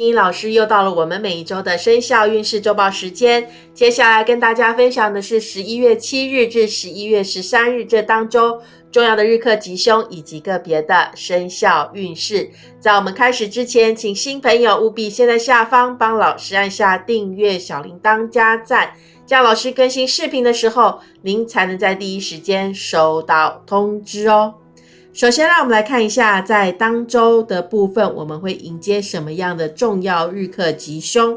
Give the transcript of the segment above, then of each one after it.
英老师又到了我们每一周的生肖运势周报时间，接下来跟大家分享的是十一月七日至十一月十三日这当周重要的日课吉凶以及个别的生肖运势。在我们开始之前，请新朋友务必先在下方帮老师按下订阅、小铃铛加赞，这样老师更新视频的时候，您才能在第一时间收到通知哦。首先，让我们来看一下，在当周的部分，我们会迎接什么样的重要日课吉凶。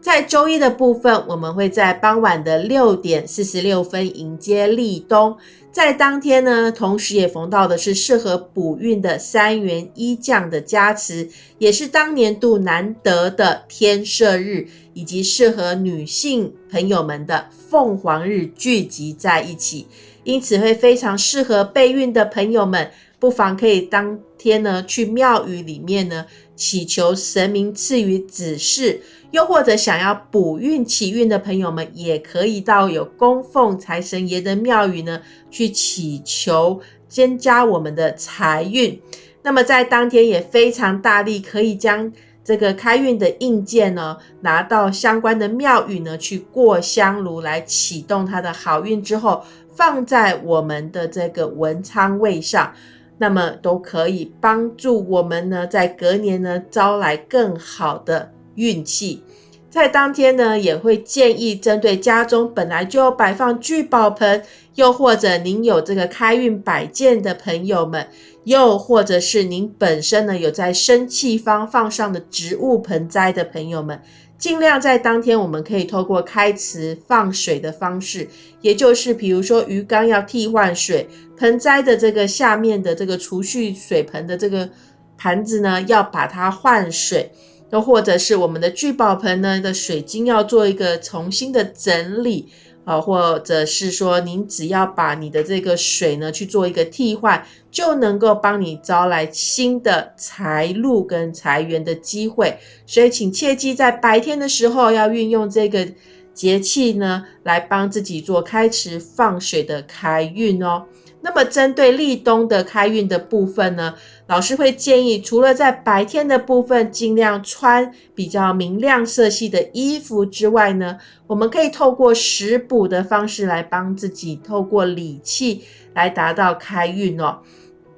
在周一的部分，我们会在傍晚的六点四十六分迎接立冬，在当天呢，同时也逢到的是适合补运的三元一降的加持，也是当年度难得的天赦日，以及适合女性朋友们的凤凰日聚集在一起，因此会非常适合备孕的朋友们。不妨可以当天呢去庙宇里面呢祈求神明赐予指示，又或者想要补运祈运的朋友们，也可以到有供奉财神爷的庙宇呢去祈求增加我们的财运。那么在当天也非常大力，可以将这个开运的印件呢拿到相关的庙宇呢去过香炉来启动它的好运之后，放在我们的这个文昌位上。那么都可以帮助我们呢，在隔年呢招来更好的运气。在当天呢，也会建议针对家中本来就摆放聚宝盆，又或者您有这个开运摆件的朋友们，又或者是您本身呢有在生气方放上的植物盆栽的朋友们。尽量在当天，我们可以透过开池放水的方式，也就是比如说鱼缸要替换水，盆栽的这个下面的这个储蓄水盆的这个盘子呢，要把它换水，又或者是我们的聚宝盆呢的水晶要做一个重新的整理。啊，或者是说，您只要把你的这个水呢去做一个替换，就能够帮你招来新的财路跟财源的机会。所以，请切记在白天的时候要运用这个节气呢，来帮自己做开池放水的开运哦。那么，针对立冬的开运的部分呢，老师会建议，除了在白天的部分尽量穿比较明亮色系的衣服之外呢，我们可以透过食补的方式来帮自己透过理气来达到开运哦。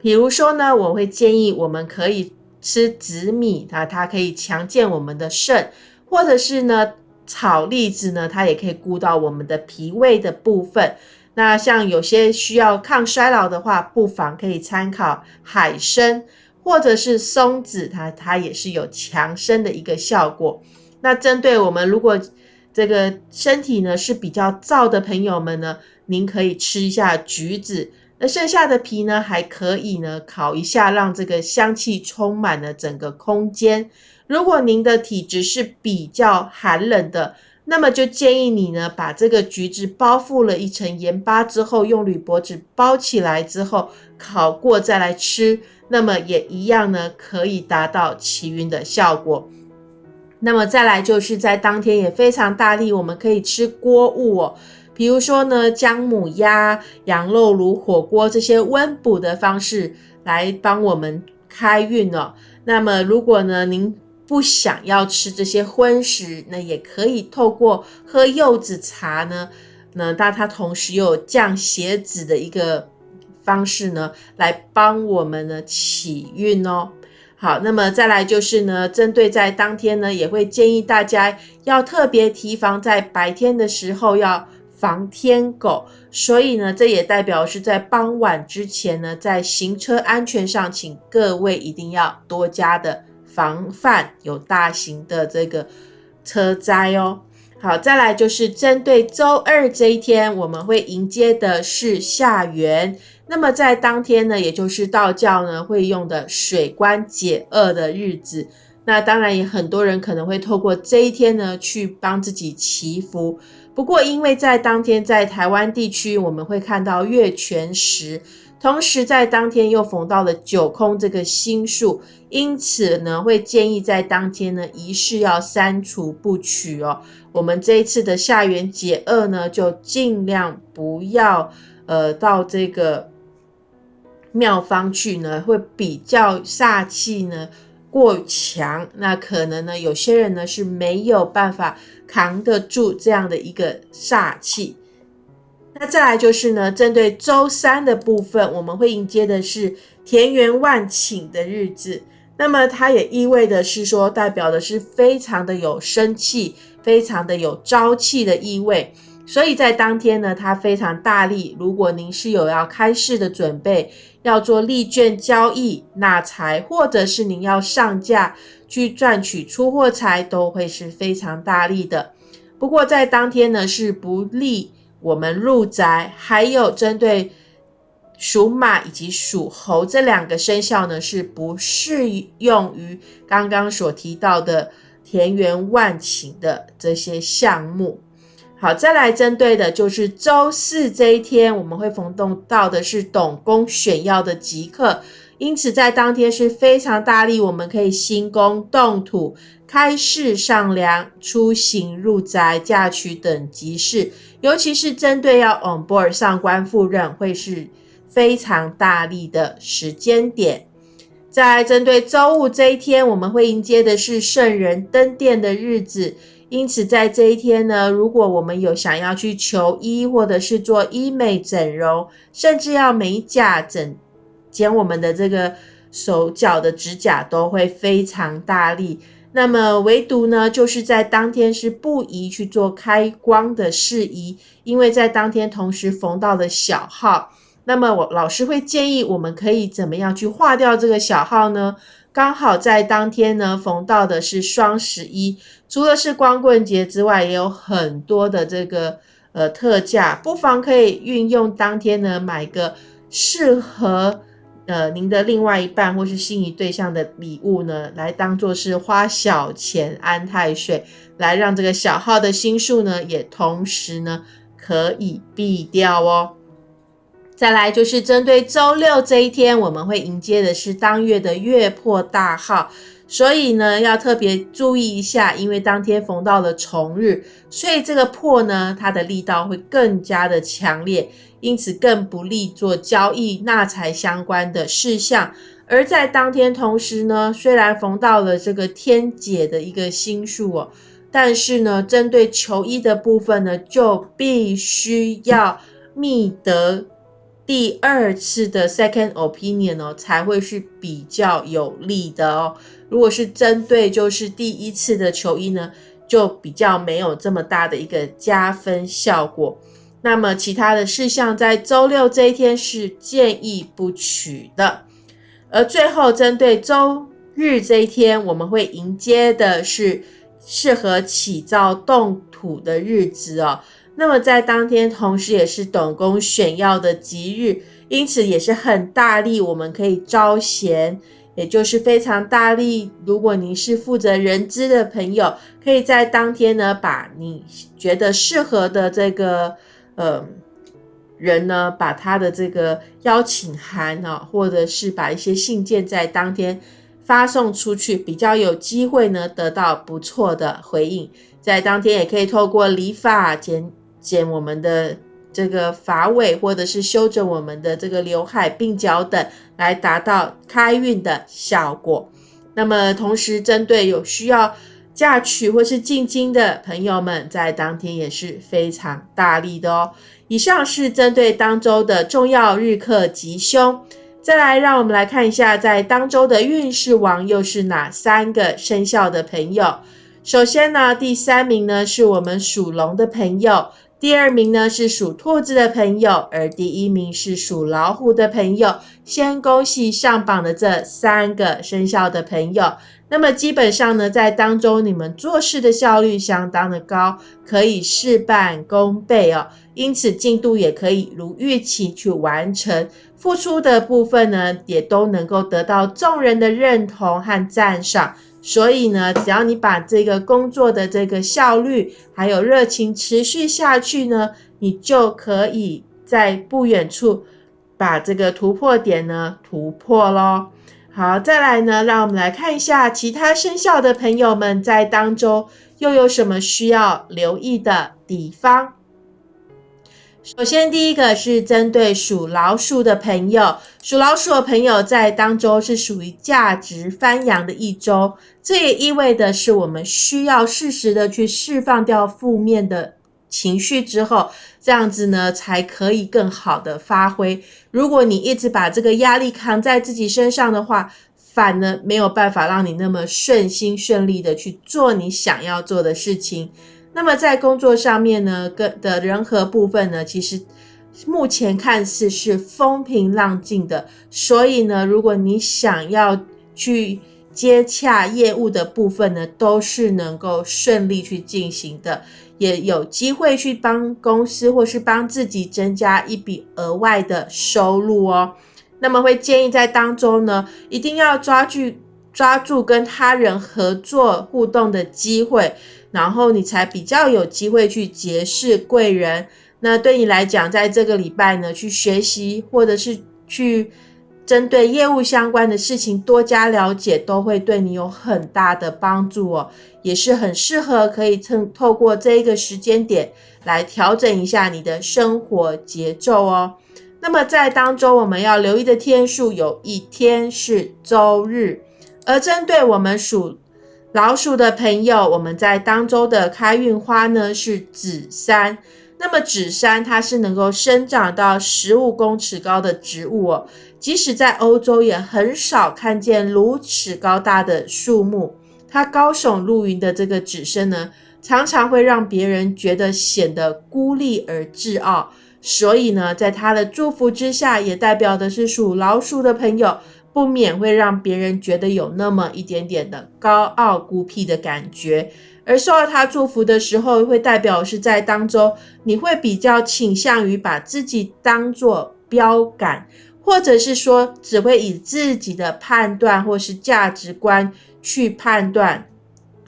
比如说呢，我会建议我们可以吃紫米啊，它可以强健我们的肾，或者是呢炒栗子呢，它也可以顾到我们的脾胃的部分。那像有些需要抗衰老的话，不妨可以参考海参或者是松子，它它也是有强身的一个效果。那针对我们如果这个身体呢是比较燥的朋友们呢，您可以吃一下橘子，那剩下的皮呢还可以呢烤一下，让这个香气充满了整个空间。如果您的体质是比较寒冷的，那么就建议你呢，把这个橘子包覆了一层盐巴之后，用铝箔纸包起来之后烤过再来吃，那么也一样呢，可以达到起晕的效果。那么再来就是在当天也非常大力，我们可以吃锅物哦，比如说呢，姜母鸭、羊肉炉、火锅这些温补的方式来帮我们开运哦。那么如果呢，您不想要吃这些荤食，那也可以透过喝柚子茶呢，那但它同时又有降血脂的一个方式呢，来帮我们呢起运哦。好，那么再来就是呢，针对在当天呢，也会建议大家要特别提防，在白天的时候要防天狗，所以呢，这也代表是在傍晚之前呢，在行车安全上，请各位一定要多加的。防范有大型的这个车灾哦。好，再来就是针对周二这一天，我们会迎接的是下元。那么在当天呢，也就是道教呢会用的水官解厄的日子。那当然也很多人可能会透过这一天呢去帮自己祈福。不过因为在当天在台湾地区，我们会看到月全食。同时，在当天又逢到了九空这个星数，因此呢，会建议在当天呢，仪式要删除不取哦。我们这一次的下元解厄呢，就尽量不要呃到这个庙方去呢，会比较煞气呢过强，那可能呢，有些人呢是没有办法扛得住这样的一个煞气。那再来就是呢，针对周三的部分，我们会迎接的是田园万顷的日子。那么它也意味的是说，代表的是非常的有生气，非常的有朝气的意味。所以在当天呢，它非常大力。如果您是有要开市的准备，要做利券交易、纳财，或者是您要上架去赚取出货财，都会是非常大力的。不过在当天呢，是不利我们入宅，还有针对属马以及属猴这两个生肖呢，是不适用于刚刚所提到的田园万顷的这些项目。好，再来针对的就是周四这一天，我们会逢动到的是董公选要的吉刻，因此在当天是非常大力，我们可以兴工动土、开市上梁、出行入宅、嫁娶等吉事，尤其是针对要 on board 上官赴任，会是非常大力的时间点。在针对周五这一天，我们会迎接的是圣人登殿的日子。因此，在这一天呢，如果我们有想要去求医，或者是做医美整容，甚至要美甲整剪我们的这个手脚的指甲，都会非常大力。那么，唯独呢，就是在当天是不宜去做开光的事宜，因为在当天同时逢到了小号。那么，我老师会建议我们可以怎么样去化掉这个小号呢？刚好在当天呢，逢到的是双十一，除了是光棍节之外，也有很多的这个呃特价，不妨可以运用当天呢，买个适合呃您的另外一半或是心仪对象的礼物呢，来当做是花小钱安太岁，来让这个小号的心数呢，也同时呢可以避掉哦。再来就是针对周六这一天，我们会迎接的是当月的月破大号，所以呢要特别注意一下，因为当天逢到了重日，所以这个破呢它的力道会更加的强烈，因此更不利做交易纳财相关的事项。而在当天同时呢，虽然逢到了这个天解的一个星数哦，但是呢针对求医的部分呢，就必须要觅得。第二次的 second opinion 哦，才会是比较有利的哦。如果是针对就是第一次的求医呢，就比较没有这么大的一个加分效果。那么其他的事项在周六这一天是建议不取的。而最后针对周日这一天，我们会迎接的是适合起灶动土的日子哦。那么在当天，同时也是董公选要的吉日，因此也是很大力，我们可以招贤，也就是非常大力。如果您是负责人资的朋友，可以在当天呢，把你觉得适合的这个呃人呢，把他的这个邀请函啊，或者是把一些信件在当天发送出去，比较有机会呢得到不错的回应。在当天也可以透过理发剪。剪我们的这个发尾，或者是修整我们的这个刘海、鬓角等，来达到开运的效果。那么，同时针对有需要嫁娶或是进京的朋友们，在当天也是非常大力的哦。以上是针对当周的重要日课吉凶。再来，让我们来看一下，在当周的运势王又是哪三个生肖的朋友？首先呢，第三名呢是我们属龙的朋友。第二名呢是属兔子的朋友，而第一名是属老虎的朋友。先恭喜上榜的这三个生肖的朋友。那么基本上呢，在当中你们做事的效率相当的高，可以事半功倍哦。因此进度也可以如预期去完成，付出的部分呢也都能够得到众人的认同和赞赏。所以呢，只要你把这个工作的这个效率还有热情持续下去呢，你就可以在不远处把这个突破点呢突破咯。好，再来呢，让我们来看一下其他生肖的朋友们在当中又有什么需要留意的地方。首先，第一个是针对属老鼠的朋友，属老鼠的朋友在当周是属于价值翻扬的一周，这也意味着是我们需要适时的去释放掉负面的情绪之后，这样子呢才可以更好的发挥。如果你一直把这个压力扛在自己身上的话，反而没有办法让你那么顺心顺利的去做你想要做的事情。那么在工作上面呢，跟的人和部分呢，其实目前看似是风平浪静的。所以呢，如果你想要去接洽业务的部分呢，都是能够顺利去进行的，也有机会去帮公司或是帮自己增加一笔额外的收入哦。那么会建议在当中呢，一定要抓住抓住跟他人合作互动的机会。然后你才比较有机会去结识贵人。那对你来讲，在这个礼拜呢，去学习或者是去针对业务相关的事情多加了解，都会对你有很大的帮助哦。也是很适合可以趁透过这一个时间点来调整一下你的生活节奏哦。那么在当中我们要留意的天数，有一天是周日，而针对我们属。老鼠的朋友，我们在当周的开运花呢是紫杉。那么紫杉它是能够生长到十五公尺高的植物哦，即使在欧洲也很少看见如此高大的树木。它高耸入云的这个紫杉呢，常常会让别人觉得显得孤立而自傲。所以呢，在它的祝福之下，也代表的是属老鼠的朋友。不免会让别人觉得有那么一点点的高傲孤僻的感觉，而受到他祝福的时候，会代表是在当中，你会比较倾向于把自己当做标杆，或者是说只会以自己的判断或是价值观去判断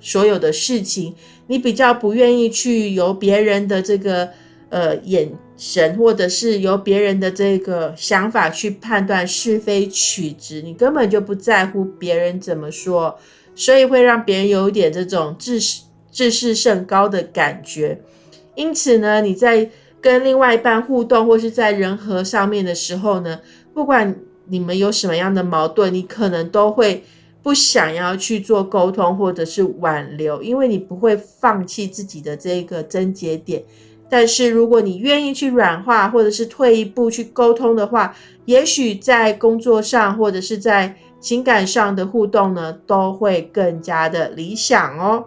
所有的事情，你比较不愿意去由别人的这个呃眼。神，或者是由别人的这个想法去判断是非曲直，你根本就不在乎别人怎么说，所以会让别人有一点这种自自视甚高的感觉。因此呢，你在跟另外一半互动，或是在人和上面的时候呢，不管你们有什么样的矛盾，你可能都会不想要去做沟通，或者是挽留，因为你不会放弃自己的这个症结点。但是，如果你愿意去软化，或者是退一步去沟通的话，也许在工作上或者是在情感上的互动呢，都会更加的理想哦。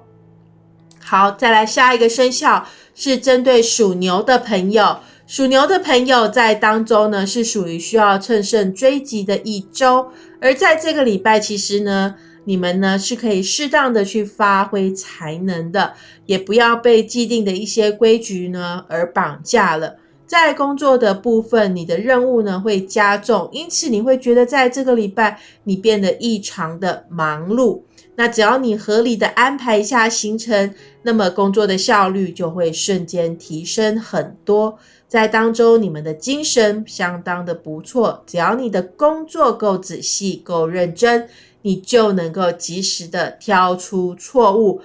好，再来下一个生肖是针对属牛的朋友，属牛的朋友在当中呢是属于需要乘胜追击的一周，而在这个礼拜，其实呢。你们呢是可以适当的去发挥才能的，也不要被既定的一些规矩呢而绑架了。在工作的部分，你的任务呢会加重，因此你会觉得在这个礼拜你变得异常的忙碌。那只要你合理的安排一下行程，那么工作的效率就会瞬间提升很多。在当中，你们的精神相当的不错，只要你的工作够仔细、够认真。你就能够及时的挑出错误，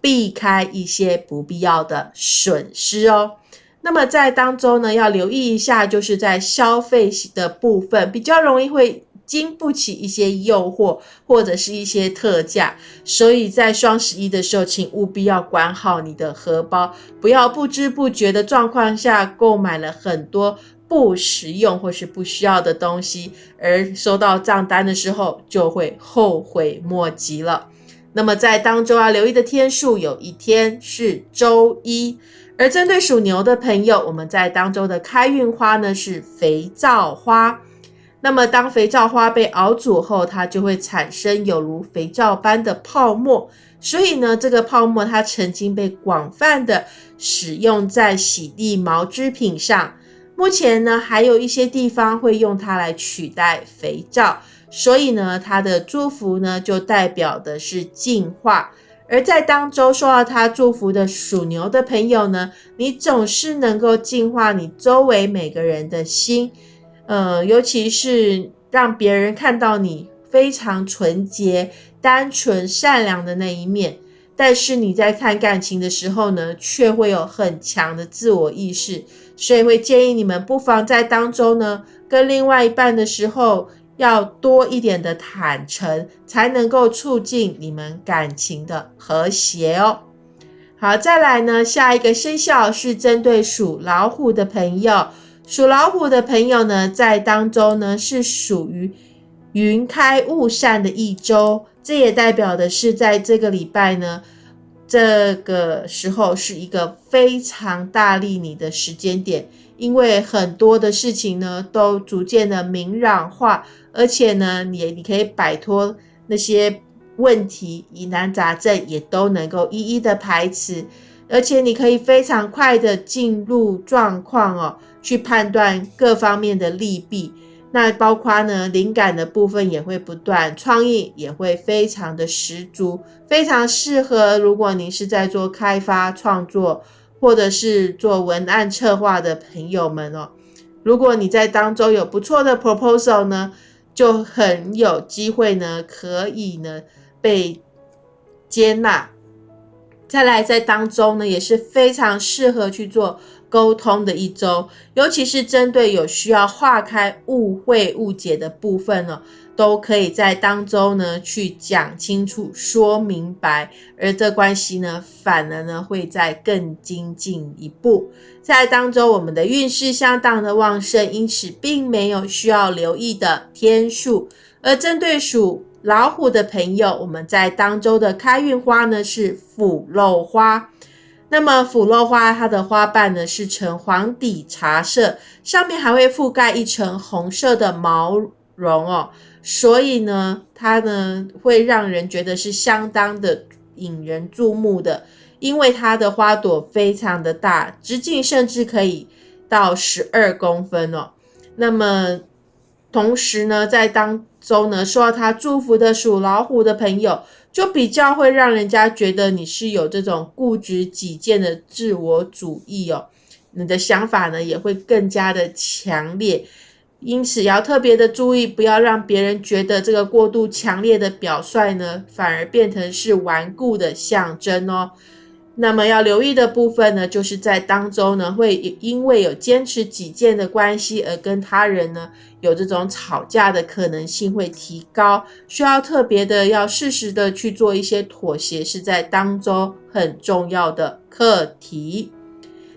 避开一些不必要的损失哦。那么在当中呢，要留意一下，就是在消费的部分，比较容易会经不起一些诱惑或者是一些特价。所以在双十一的时候，请务必要管好你的荷包，不要不知不觉的状况下购买了很多。不实用或是不需要的东西，而收到账单的时候就会后悔莫及了。那么在当周要留意的天数，有一天是周一。而针对属牛的朋友，我们在当周的开运花呢是肥皂花。那么当肥皂花被熬煮后，它就会产生有如肥皂般的泡沫。所以呢，这个泡沫它曾经被广泛的使用在洗涤毛织品上。目前呢，还有一些地方会用它来取代肥皂，所以呢，它的祝福呢就代表的是净化。而在当周受到它祝福的属牛的朋友呢，你总是能够净化你周围每个人的心，呃，尤其是让别人看到你非常纯洁、单纯、善良的那一面。但是你在看感情的时候呢，却会有很强的自我意识，所以会建议你们不妨在当中呢，跟另外一半的时候要多一点的坦诚，才能够促进你们感情的和谐哦。好，再来呢，下一个生肖是针对属老虎的朋友，属老虎的朋友呢，在当中呢是属于云开雾散的一周。这也代表的是，在这个礼拜呢，这个时候是一个非常大力你的时间点，因为很多的事情呢都逐渐的明朗化，而且呢，你你可以摆脱那些问题疑难杂症，也都能够一一的排斥，而且你可以非常快的进入状况哦，去判断各方面的利弊。那包括呢，灵感的部分也会不断，创意也会非常的十足，非常适合。如果您是在做开发创作，或者是做文案策划的朋友们哦，如果你在当中有不错的 proposal 呢，就很有机会呢，可以呢被接纳。再来，在当中呢，也是非常适合去做。沟通的一周，尤其是针对有需要化开误会、误解的部分呢，都可以在当中呢去讲清楚、说明白，而这关系呢，反而呢会再更精进一步。在当中，我们的运势相当的旺盛，因此并没有需要留意的天数。而针对属老虎的朋友，我们在当周的开运花呢是腐肉花。那么腐肉花，它的花瓣呢是呈黄底茶色，上面还会覆盖一层红色的毛绒哦，所以呢，它呢会让人觉得是相当的引人注目的，因为它的花朵非常的大，直径甚至可以到十二公分哦。那么同时呢，在当中呢，受到他祝福的属老虎的朋友。就比较会让人家觉得你是有这种固执己见的自我主义哦，你的想法呢也会更加的强烈，因此要特别的注意，不要让别人觉得这个过度强烈的表率呢，反而变成是顽固的象征哦。那么要留意的部分呢，就是在当中呢，会因为有坚持己见的关系而跟他人呢有这种吵架的可能性会提高，需要特别的要适时的去做一些妥协，是在当中很重要的课题。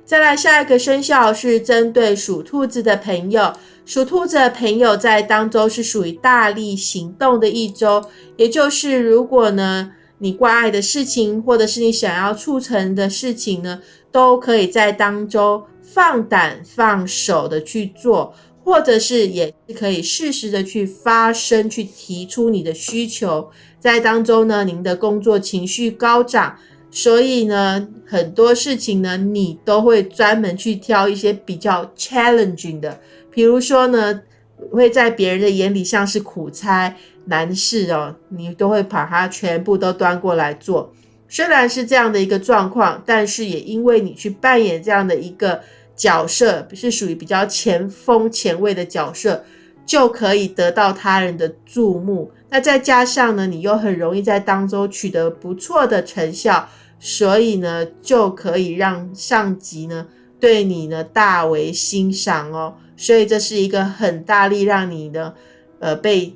再来下一个生肖是针对属兔子的朋友，属兔子的朋友在当周是属于大力行动的一周，也就是如果呢。你关爱的事情，或者是你想要促成的事情呢，都可以在当中放胆放手的去做，或者是也是可以适时的去发声，去提出你的需求。在当中呢，您的工作情绪高涨，所以呢，很多事情呢，你都会专门去挑一些比较 challenging 的，比如说呢，会在别人的眼里像是苦差。难事哦，你都会把它全部都端过来做。虽然是这样的一个状况，但是也因为你去扮演这样的一个角色，是属于比较前锋前卫的角色，就可以得到他人的注目。那再加上呢，你又很容易在当中取得不错的成效，所以呢，就可以让上级呢对你呢大为欣赏哦。所以这是一个很大力让你的呃被。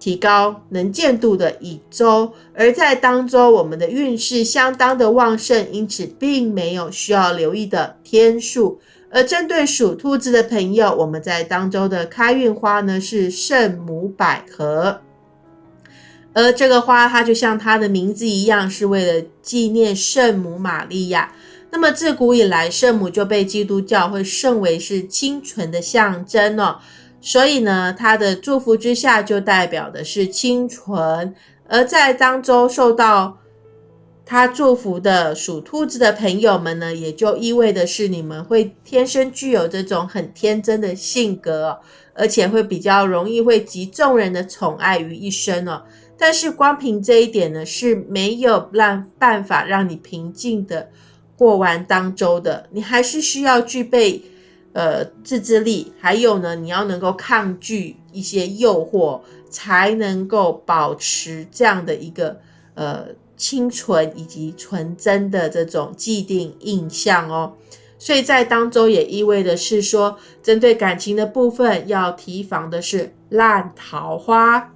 提高能见度的一周，而在当周我们的运势相当的旺盛，因此并没有需要留意的天数。而针对属兔子的朋友，我们在当周的开运花呢是圣母百合，而这个花它就像它的名字一样，是为了纪念圣母玛利亚。那么自古以来，圣母就被基督教会视为是清纯的象征哦。所以呢，他的祝福之下就代表的是清纯，而在当中受到他祝福的属兔子的朋友们呢，也就意味的是你们会天生具有这种很天真的性格，而且会比较容易会集众人的宠爱于一身哦。但是光凭这一点呢，是没有让办法让你平静的过完当周的，你还是需要具备。呃，自制力，还有呢，你要能够抗拒一些诱惑，才能够保持这样的一个呃清纯以及纯真的这种既定印象哦。所以在当中也意味的是说，针对感情的部分要提防的是烂桃花。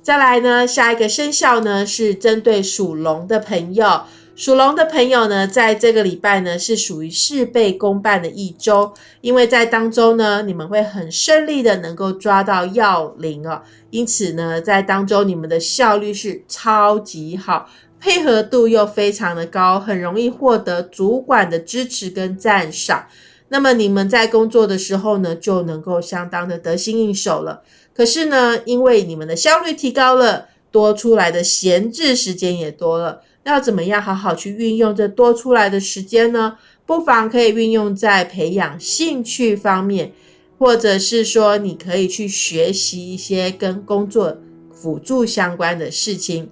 再来呢，下一个生肖呢是针对属龙的朋友。属龙的朋友呢，在这个礼拜呢是属于事倍功半的一周，因为在当中呢，你们会很顺利的能够抓到要领哦，因此呢，在当中你们的效率是超级好，配合度又非常的高，很容易获得主管的支持跟赞赏。那么你们在工作的时候呢，就能够相当的得心应手了。可是呢，因为你们的效率提高了，多出来的闲置时间也多了。要怎么样好好去运用这多出来的时间呢？不妨可以运用在培养兴趣方面，或者是说你可以去学习一些跟工作辅助相关的事情。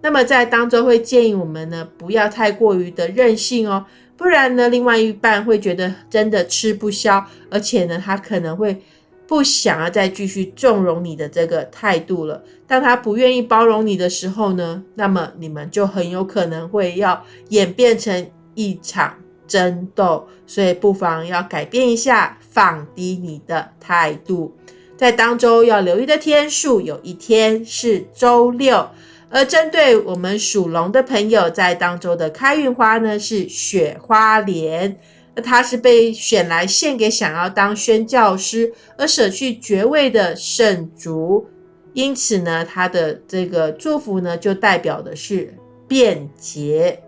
那么在当中会建议我们呢，不要太过于的任性哦，不然呢，另外一半会觉得真的吃不消，而且呢，他可能会。不想要再继续纵容你的这个态度了。当他不愿意包容你的时候呢，那么你们就很有可能会要演变成一场争斗。所以不妨要改变一下，放低你的态度。在当周要留意的天数，有一天是周六。而针对我们属龙的朋友，在当周的开运花呢是雪花莲。那他是被选来献给想要当宣教师而舍去爵位的圣族，因此呢，他的这个祝福呢，就代表的是便捷。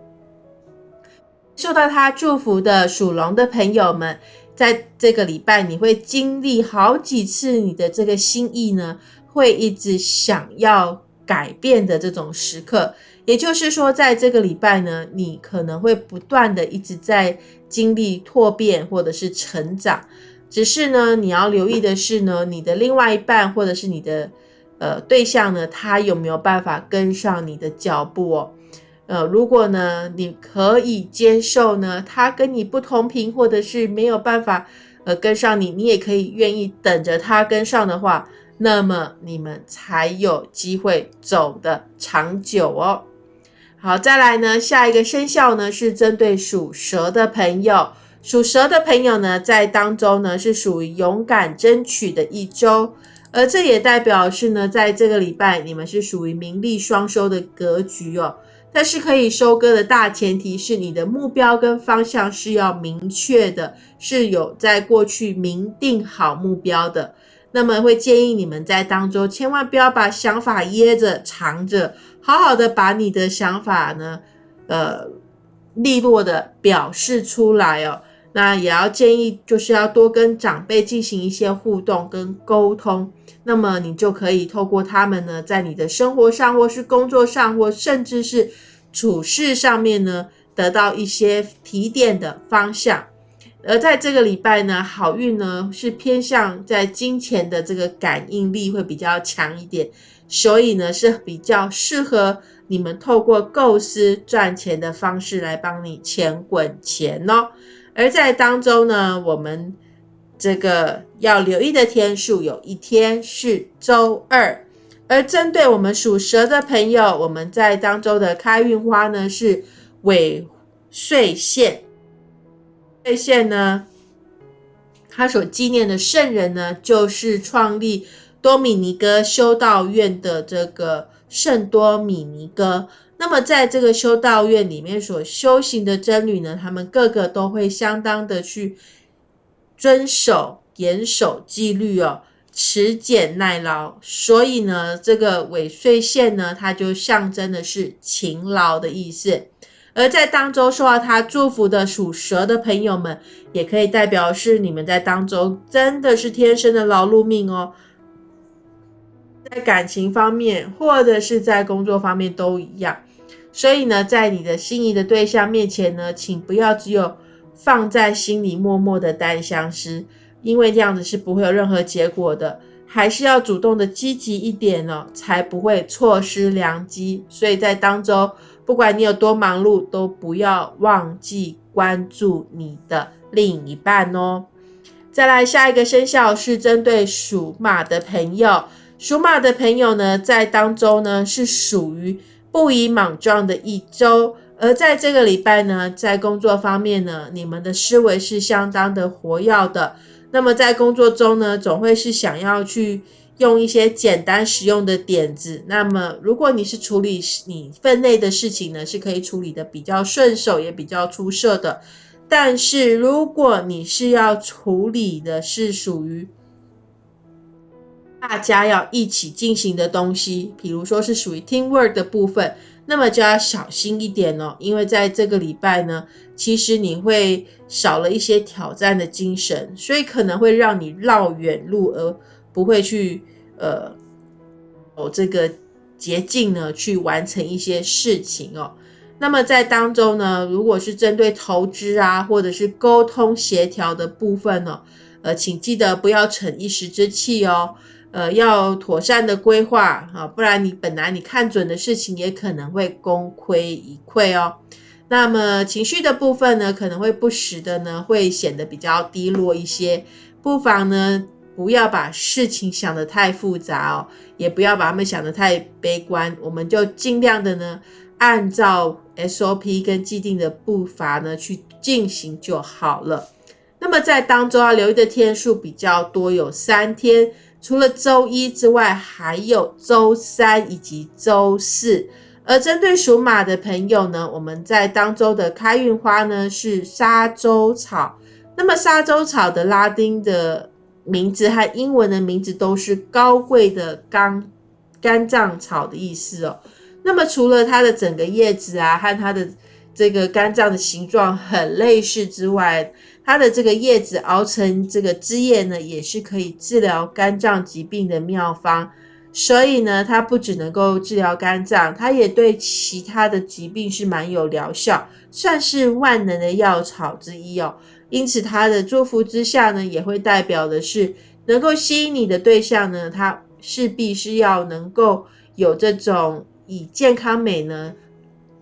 受到他祝福的属龙的朋友们，在这个礼拜，你会经历好几次你的这个心意呢，会一直想要改变的这种时刻。也就是说，在这个礼拜呢，你可能会不断的一直在经历蜕变或者是成长。只是呢，你要留意的是呢，你的另外一半或者是你的呃对象呢，他有没有办法跟上你的脚步哦？呃，如果呢，你可以接受呢，他跟你不同频，或者是没有办法呃跟上你，你也可以愿意等着他跟上的话，那么你们才有机会走得长久哦。好，再来呢，下一个生肖呢是针对属蛇的朋友。属蛇的朋友呢，在当中呢是属于勇敢争取的一周，而这也代表是呢，在这个礼拜你们是属于名利双收的格局哦。但是可以收割的大前提是你的目标跟方向是要明确的，是有在过去明定好目标的。那么会建议你们在当中千万不要把想法掖着藏着。好好的把你的想法呢，呃，利落的表示出来哦。那也要建议，就是要多跟长辈进行一些互动跟沟通。那么你就可以透过他们呢，在你的生活上，或是工作上，或甚至是处事上面呢，得到一些提点的方向。而在这个礼拜呢，好运呢是偏向在金钱的这个感应力会比较强一点。所以呢，是比较适合你们透过构思赚钱的方式来帮你钱滚钱哦。而在当中呢，我们这个要留意的天数，有一天是周二。而针对我们属蛇的朋友，我们在当周的开运花呢是尾岁线。岁线呢，他所纪念的圣人呢，就是创立。多米尼哥修道院的这个圣多米尼哥，那么在这个修道院里面所修行的僧侣呢，他们个个都会相当的去遵守、严守纪律哦，持俭耐劳。所以呢，这个尾岁线呢，它就象征的是勤劳的意思。而在当中受到他祝福的属蛇的朋友们，也可以代表是你们在当中真的是天生的劳碌命哦。在感情方面，或者是在工作方面都一样。所以呢，在你的心仪的对象面前呢，请不要只有放在心里默默的单相思，因为这样子是不会有任何结果的。还是要主动的积极一点哦，才不会错失良机。所以在当中，不管你有多忙碌，都不要忘记关注你的另一半哦。再来，下一个生肖是针对属马的朋友。属马的朋友呢，在当中呢是属于不宜莽撞的一周。而在这个礼拜呢，在工作方面呢，你们的思维是相当的活跃的。那么在工作中呢，总会是想要去用一些简单实用的点子。那么如果你是处理你分内的事情呢，是可以处理的比较顺手，也比较出色的。但是如果你是要处理的是属于大家要一起进行的东西，比如说是属于 teamwork 的部分。那么就要小心一点哦，因为在这个礼拜呢，其实你会少了一些挑战的精神，所以可能会让你绕远路，而不会去呃有这个捷径呢去完成一些事情哦。那么在当中呢，如果是针对投资啊，或者是沟通协调的部分呢，呃，请记得不要逞一时之气哦。呃，要妥善的规划啊，不然你本来你看准的事情也可能会功亏一篑哦。那么情绪的部分呢，可能会不时的呢，会显得比较低落一些。不妨呢，不要把事情想得太复杂哦，也不要把他们想得太悲观。我们就尽量的呢，按照 SOP 跟既定的步伐呢去进行就好了。那么在当中要留意的天数比较多，有三天。除了周一之外，还有周三以及周四。而针对属马的朋友呢，我们在当周的开运花呢是沙洲草。那么沙洲草的拉丁的名字和英文的名字都是高贵的肝肝脏草的意思哦。那么除了它的整个叶子啊和它的这个肝脏的形状很类似之外，它的这个叶子熬成这个汁液呢，也是可以治疗肝脏疾病的妙方。所以呢，它不只能够治疗肝脏，它也对其他的疾病是蛮有疗效，算是万能的药草之一哦。因此，它的祝福之下呢，也会代表的是能够吸引你的对象呢，它势必是要能够有这种以健康美呢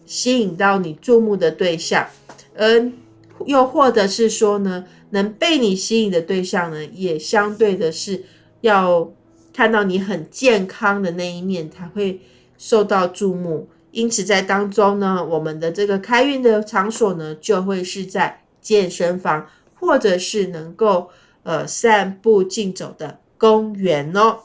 吸引到你注目的对象，而。又或者是说呢，能被你吸引的对象呢，也相对的是要看到你很健康的那一面，才会受到注目。因此，在当中呢，我们的这个开运的场所呢，就会是在健身房，或者是能够呃散步竞走的公园哦。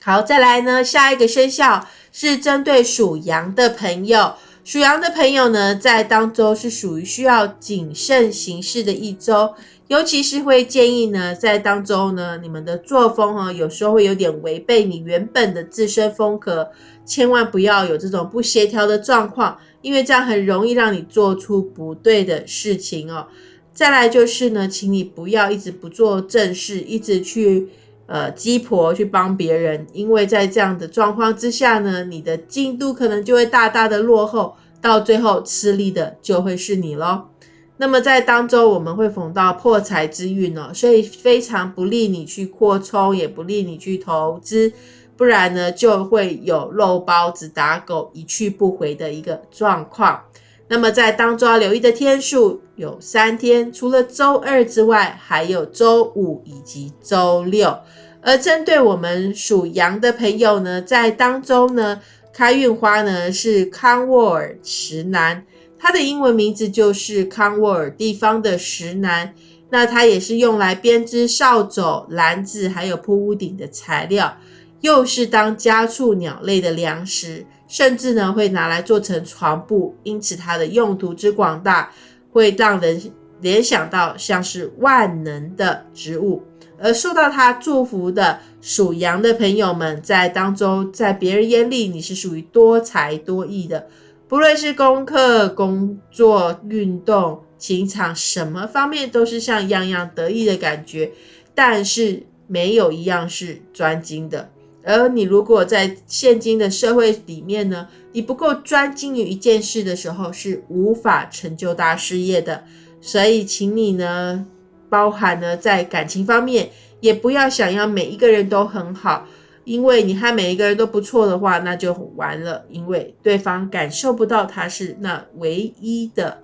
好，再来呢，下一个生肖是针对属羊的朋友。属羊的朋友呢，在当周是属于需要谨慎行事的一周，尤其是会建议呢，在当周呢，你们的作风哈，有时候会有点违背你原本的自身风格，千万不要有这种不协调的状况，因为这样很容易让你做出不对的事情哦。再来就是呢，请你不要一直不做正事，一直去。呃，鸡婆去帮别人，因为在这样的状况之下呢，你的进度可能就会大大的落后，到最后吃力的就会是你咯。那么在当中我们会逢到破财之运哦，所以非常不利你去扩充，也不利你去投资，不然呢就会有肉包子打狗一去不回的一个状况。那么在当中要留意的天数有三天，除了周二之外，还有周五以及周六。而针对我们属羊的朋友呢，在当中呢，开运花呢是康沃尔石楠，它的英文名字就是康沃尔地方的石楠。那它也是用来编织扫帚、篮子，还有铺屋顶的材料，又是当家畜鸟类的粮食，甚至呢会拿来做成床布。因此它的用途之广大，会让人联想到像是万能的植物。而受到他祝福的属羊的朋友们，在当中，在别人眼里，你是属于多才多艺的，不论是功课、工作、运动、情场，什么方面都是像样样得意的感觉。但是没有一样是专精的。而你如果在现今的社会里面呢，你不够专精于一件事的时候，是无法成就大事业的。所以，请你呢。包含呢，在感情方面，也不要想要每一个人都很好，因为你和每一个人都不错的话，那就完了，因为对方感受不到他是那唯一的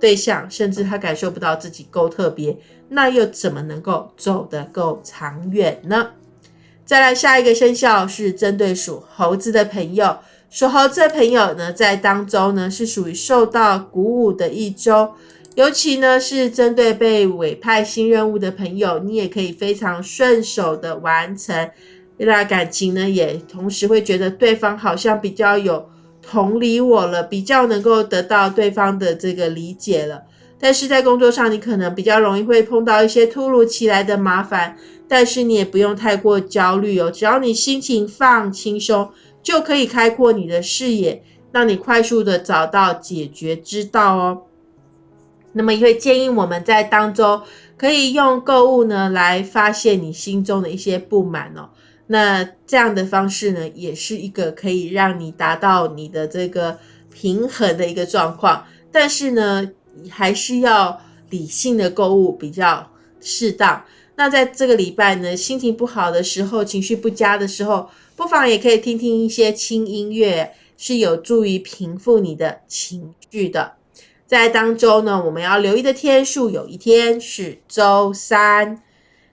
对象，甚至他感受不到自己够特别，那又怎么能够走得够长远呢？再来下一个生肖是针对属猴子的朋友，属猴子的朋友呢，在当周呢是属于受到鼓舞的一周，尤其呢是针对被委派新任务的朋友，你也可以非常顺手的完成。那感情呢，也同时会觉得对方好像比较有同理我了，比较能够得到对方的这个理解了。但是在工作上，你可能比较容易会碰到一些突如其来的麻烦，但是你也不用太过焦虑哦，只要你心情放轻松，就可以开阔你的视野，让你快速的找到解决之道哦。那么也会建议我们在当中可以用购物呢来发现你心中的一些不满哦。那这样的方式呢，也是一个可以让你达到你的这个平衡的一个状况，但是呢。还是要理性的购物比较适当。那在这个礼拜呢，心情不好的时候，情绪不佳的时候，不妨也可以听听一些轻音乐，是有助于平复你的情绪的。在当周呢，我们要留意的天数，有一天是周三。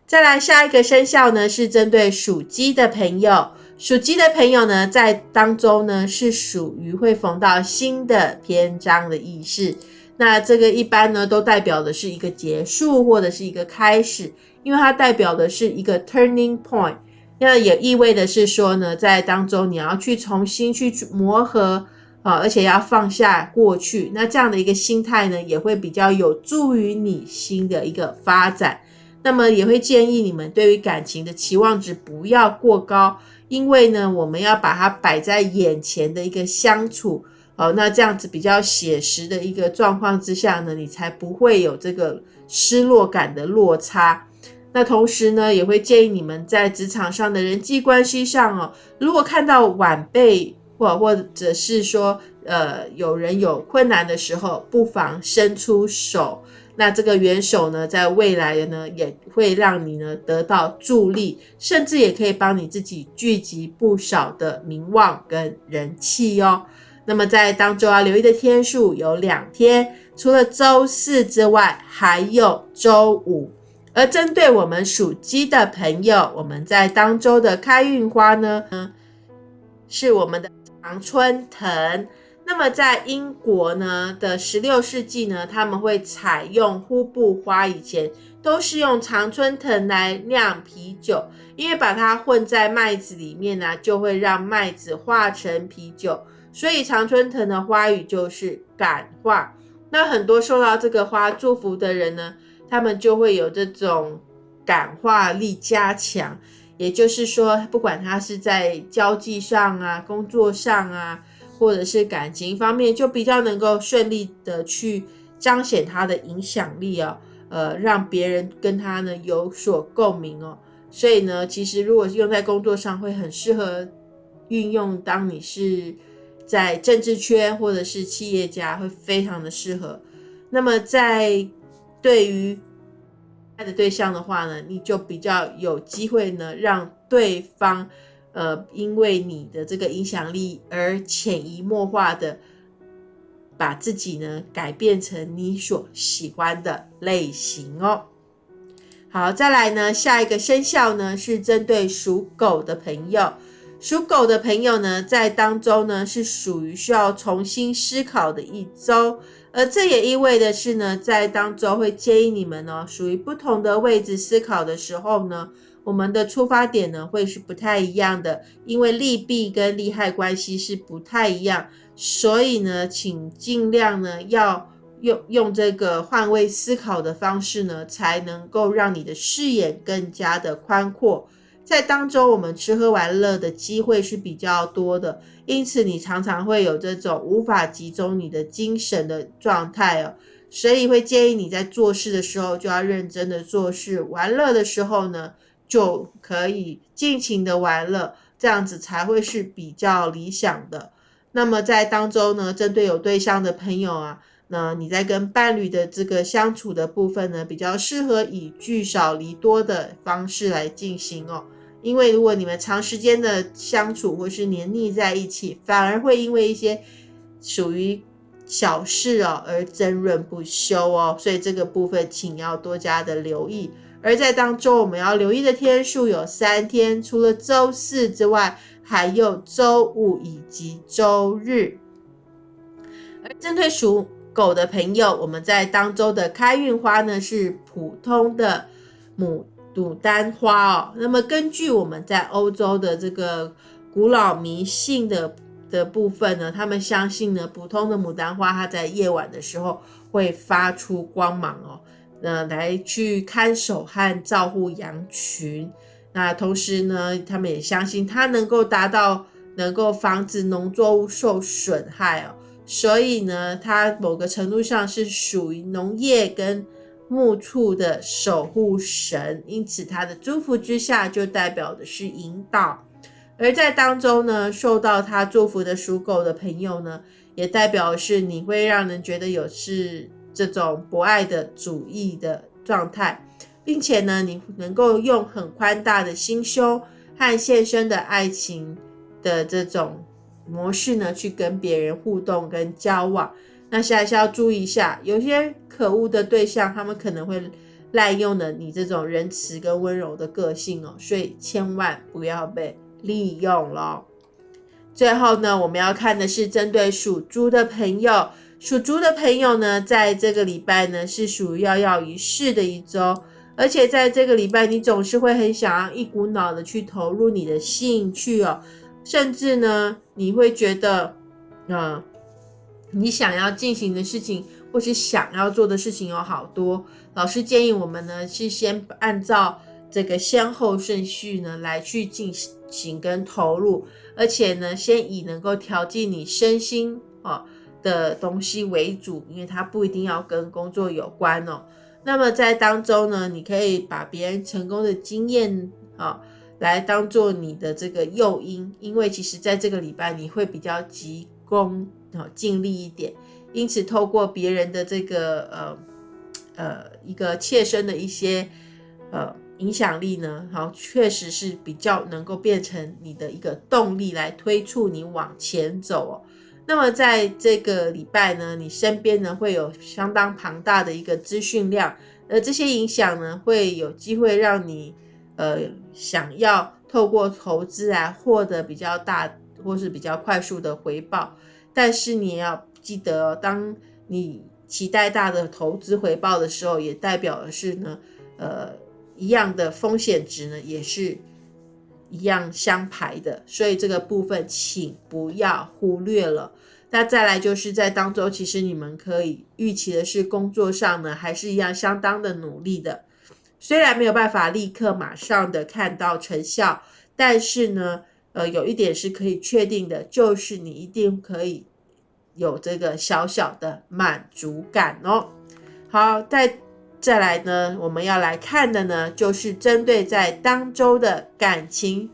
再来下一个生肖呢，是针对属鸡的朋友。属鸡的朋友呢，在当中呢，是属于会逢到新的篇章的意思。那这个一般呢，都代表的是一个结束或者是一个开始，因为它代表的是一个 turning point。那也意味的是说呢，在当中你要去重新去磨合啊，而且要放下过去。那这样的一个心态呢，也会比较有助于你新的一个发展。那么也会建议你们对于感情的期望值不要过高，因为呢，我们要把它摆在眼前的一个相处。哦，那这样子比较写实的一个状况之下呢，你才不会有这个失落感的落差。那同时呢，也会建议你们在职场上的人际关系上哦，如果看到晚辈或或者是说呃有人有困难的时候，不妨伸出手。那这个援手呢，在未来呢，也会让你呢得到助力，甚至也可以帮你自己聚集不少的名望跟人气哦。那么在当周要留意的天数有两天，除了周四之外，还有周五。而针对我们属鸡的朋友，我们在当周的开运花呢，是我们的常春藤。那么在英国呢的十六世纪呢，他们会采用呼布花，以前都是用常春藤来酿啤酒，因为把它混在麦子里面呢，就会让麦子化成啤酒。所以常春藤的花语就是感化，那很多受到这个花祝福的人呢，他们就会有这种感化力加强。也就是说，不管他是在交际上啊、工作上啊，或者是感情方面，就比较能够顺利的去彰显他的影响力哦，呃，让别人跟他呢有所共鸣哦。所以呢，其实如果用在工作上，会很适合运用。当你是在政治圈或者是企业家会非常的适合。那么在对于爱的对象的话呢，你就比较有机会呢，让对方呃，因为你的这个影响力而潜移默化的把自己呢改变成你所喜欢的类型哦。好，再来呢，下一个生肖呢是针对属狗的朋友。属狗的朋友呢，在当中呢是属于需要重新思考的一周，而这也意味的是呢，在当中会建议你们呢，属于不同的位置思考的时候呢，我们的出发点呢会是不太一样的，因为利弊跟利害关系是不太一样，所以呢，请尽量呢要用用这个换位思考的方式呢，才能够让你的视野更加的宽阔。在当中，我们吃喝玩乐的机会是比较多的，因此你常常会有这种无法集中你的精神的状态哦。所以会建议你在做事的时候就要认真的做事，玩乐的时候呢就可以尽情的玩乐，这样子才会是比较理想的。那么在当中呢，针对有对象的朋友啊，那你在跟伴侣的这个相处的部分呢，比较适合以聚少离多的方式来进行哦。因为如果你们长时间的相处或是黏腻在一起，反而会因为一些属于小事哦而争论不休哦，所以这个部分请要多加的留意。而在当中，我们要留意的天数有三天，除了周四之外，还有周五以及周日。而针对属狗的朋友，我们在当周的开运花呢是普通的牡牡丹花哦。那么根据我们在欧洲的这个古老迷信的的部分呢，他们相信呢，普通的牡丹花它在夜晚的时候会发出光芒哦，那来去看守和照护羊群。那同时呢，他们也相信它能够达到能够防止农作物受损害哦。所以呢，它某个程度上是属于农业跟木处的守护神，因此它的祝福之下就代表的是引导。而在当中呢，受到他祝福的属狗的朋友呢，也代表是你会让人觉得有是这种博爱的主义的状态，并且呢，你能够用很宽大的心胸和献身的爱情的这种。模式呢，去跟别人互动跟交往，那下一下要注意一下，有些可恶的对象，他们可能会滥用了你这种仁慈跟温柔的个性哦，所以千万不要被利用了。最后呢，我们要看的是针对属猪的朋友，属猪的朋友呢，在这个礼拜呢是属于跃跃欲试的一周，而且在这个礼拜，你总是会很想要一股脑的去投入你的兴趣哦。甚至呢，你会觉得，呃，你想要进行的事情，或是想要做的事情有好多。老师建议我们呢，是先按照这个先后顺序呢来去进行跟投入，而且呢，先以能够调剂你身心啊的东西为主，因为它不一定要跟工作有关哦。那么在当中呢，你可以把别人成功的经验啊。来当做你的这个诱因，因为其实在这个礼拜你会比较急功哦，尽力一点，因此透过别人的这个呃呃一个切身的一些呃影响力呢，好，确实是比较能够变成你的一个动力来推促你往前走哦。那么在这个礼拜呢，你身边呢会有相当庞大的一个资讯量，而这些影响呢会有机会让你。呃，想要透过投资来获得比较大或是比较快速的回报，但是你要记得，当你期待大的投资回报的时候，也代表的是呢，呃，一样的风险值呢，也是一样相排的，所以这个部分请不要忽略了。那再来就是在当中，其实你们可以预期的是，工作上呢，还是一样相当的努力的。虽然没有办法立刻马上的看到成效，但是呢，呃，有一点是可以确定的，就是你一定可以有这个小小的满足感哦。好，再再来呢，我们要来看的呢，就是针对在当周的感情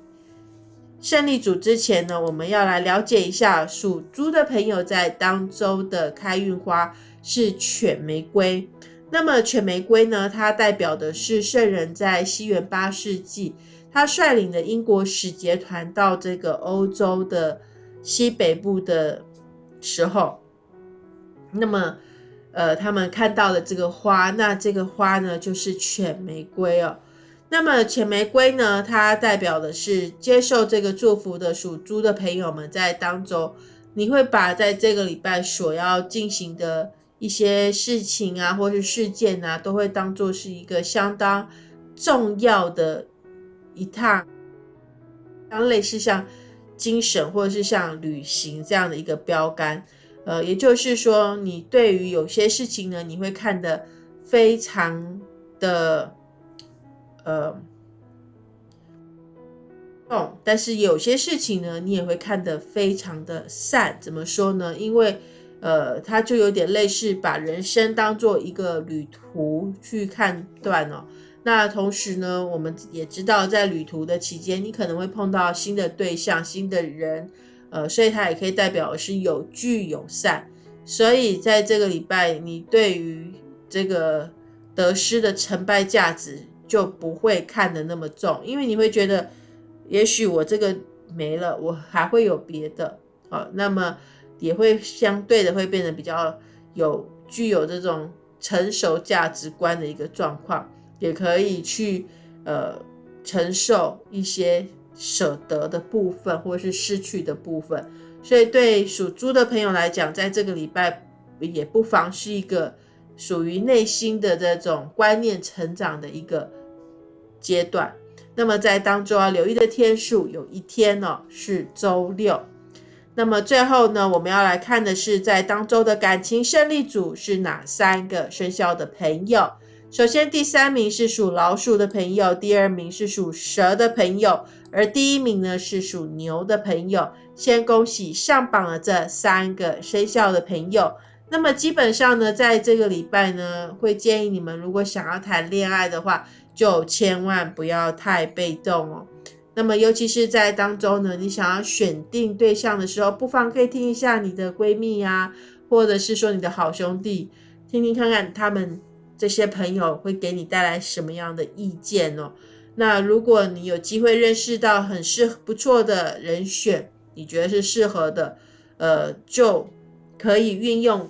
胜利组之前呢，我们要来了解一下属猪的朋友在当周的开运花是犬玫瑰。那么犬玫瑰呢？它代表的是圣人在西元八世纪，他率领的英国使节团到这个欧洲的西北部的时候，那么呃，他们看到了这个花，那这个花呢就是犬玫瑰哦。那么犬玫瑰呢，它代表的是接受这个祝福的属猪的朋友们在当中，你会把在这个礼拜所要进行的。一些事情啊，或是事件啊，都会当做是一个相当重要的一趟，当类似像精神或者是像旅行这样的一个标杆。呃，也就是说，你对于有些事情呢，你会看得非常的呃重，但是有些事情呢，你也会看得非常的散。怎么说呢？因为呃，它就有点类似把人生当做一个旅途去看断哦。那同时呢，我们也知道，在旅途的期间，你可能会碰到新的对象、新的人，呃，所以它也可以代表是有聚有散。所以在这个礼拜，你对于这个得失的成败价值就不会看得那么重，因为你会觉得，也许我这个没了，我还会有别的啊。那么。也会相对的会变得比较有具有这种成熟价值观的一个状况，也可以去呃承受一些舍得的部分，或是失去的部分。所以对属猪的朋友来讲，在这个礼拜也不妨是一个属于内心的这种观念成长的一个阶段。那么在当中要留意的天数，有一天呢是周六。那么最后呢，我们要来看的是在当周的感情胜利组是哪三个生肖的朋友。首先，第三名是属老鼠的朋友，第二名是属蛇的朋友，而第一名呢是属牛的朋友。先恭喜上榜的这三个生肖的朋友。那么基本上呢，在这个礼拜呢，会建议你们如果想要谈恋爱的话，就千万不要太被动哦。那么，尤其是在当中呢，你想要选定对象的时候，不妨可以听一下你的闺蜜呀，或者是说你的好兄弟，听听看看他们这些朋友会给你带来什么样的意见哦。那如果你有机会认识到很适不错的人选，你觉得是适合的，呃，就可以运用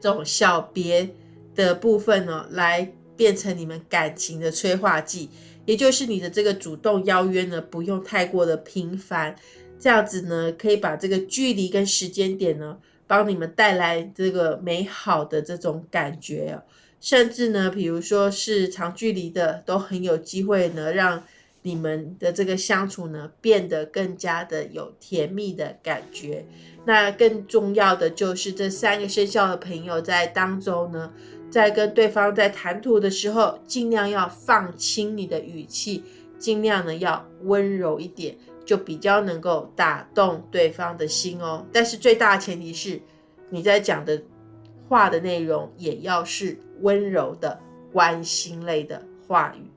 这种小别的部分呢，来变成你们感情的催化剂。也就是你的这个主动邀约呢，不用太过的频繁，这样子呢，可以把这个距离跟时间点呢，帮你们带来这个美好的这种感觉甚至呢，比如说是长距离的，都很有机会呢，让你们的这个相处呢，变得更加的有甜蜜的感觉。那更重要的就是这三个生肖的朋友在当中呢。在跟对方在谈吐的时候，尽量要放轻你的语气，尽量呢要温柔一点，就比较能够打动对方的心哦。但是最大的前提是，你在讲的话的内容也要是温柔的、关心类的话语。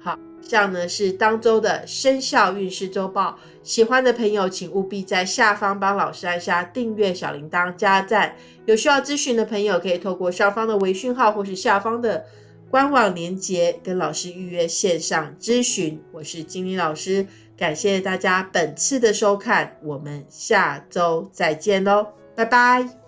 好。这样呢是当周的生肖运势周报，喜欢的朋友请务必在下方帮老师按下订阅、小铃铛、加赞。有需要咨询的朋友可以透过上方的微讯号或是下方的官网连接跟老师预约线上咨询。我是金玲老师，感谢大家本次的收看，我们下周再见喽，拜拜。